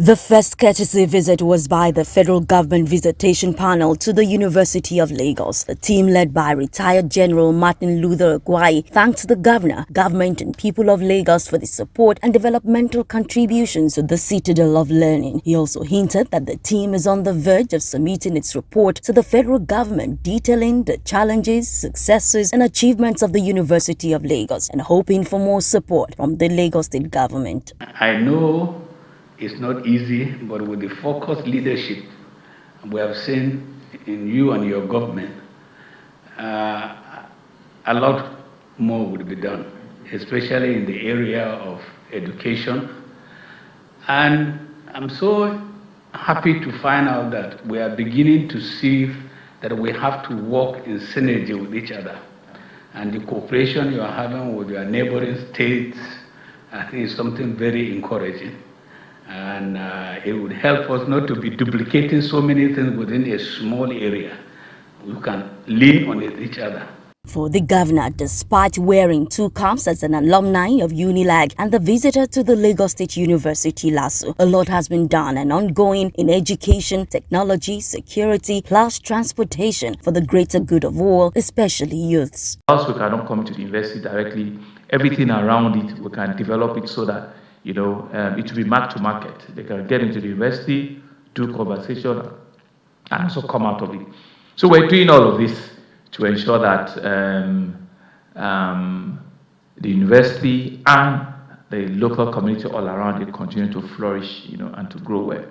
The first courtesy visit was by the federal government visitation panel to the University of Lagos. The team led by retired General Martin Luther Agwai thanked the governor, government and people of Lagos for the support and developmental contributions to the citadel of learning. He also hinted that the team is on the verge of submitting its report to the federal government detailing the challenges, successes and achievements of the University of Lagos and hoping for more support from the Lagos state government. I know it's not easy, but with the focused leadership we have seen in you and your government, uh, a lot more would be done, especially in the area of education. And I'm so happy to find out that we are beginning to see that we have to work in synergy with each other. And the cooperation you are having with your neighboring states, I think is something very encouraging. And uh, it would help us not to be duplicating so many things within a small area. We can lean on each other. For the governor, despite wearing two caps as an alumni of UNILAG and the visitor to the Lagos State University LASU, a lot has been done and ongoing in education, technology, security, plus transportation for the greater good of all, especially youths. Whilst we cannot come to the university directly, everything around it, we can develop it so that you know, um, it will be mark to market. They can get into the university, do conversation, and also come out of it. So we're doing all of this to ensure that um, um, the university and the local community all around it continue to flourish, you know, and to grow well.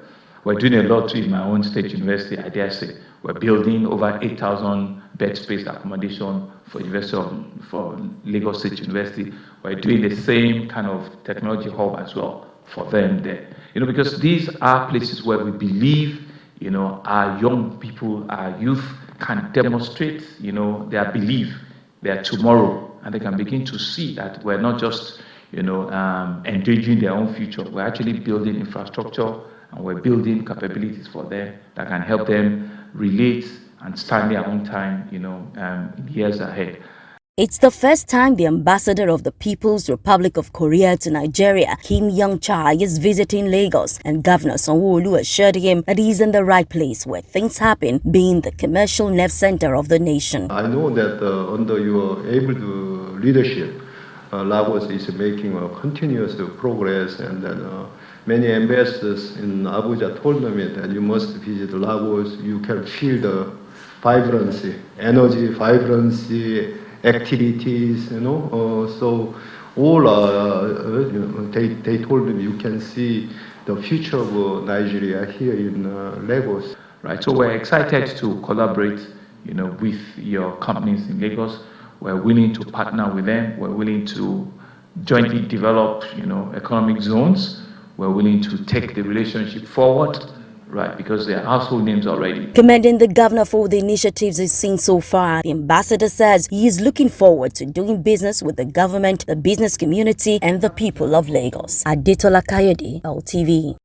We're doing a lot too in my own state university, I dare say. We're building over 8,000 bed space accommodation for University of, for Lagos State University. We're doing the same kind of technology hub as well for them there. You know, because these are places where we believe, you know, our young people, our youth can demonstrate, you know, their belief, their tomorrow, and they can begin to see that we're not just, you know, um, engaging their own future. We're actually building infrastructure and we're building capabilities for them that can help them relate and stand their own time, you know, um, in years ahead. It's the first time the ambassador of the People's Republic of Korea to Nigeria, Kim Young-chai, is visiting Lagos, and Governor Sanwo-Olu assured him that he's in the right place where things happen, being the commercial nerve center of the nation. I know that uh, under your able leadership, uh, Lagos is making a continuous progress and that uh, many ambassadors in Abuja told me that you must visit Lagos, you can feel the vibrancy, energy, vibrancy, activities, you know. Uh, so all, uh, know, they, they told me you can see the future of Nigeria here in uh, Lagos. Right, so we're excited to collaborate, you know, with your companies in Lagos. We're willing to partner with them. We're willing to jointly develop, you know, economic zones. We're willing to take the relationship forward right? Because they're household names already. Commending the governor for the initiatives he's seen so far, the ambassador says he is looking forward to doing business with the government, the business community, and the people of Lagos. Adetola Kayode, LTV.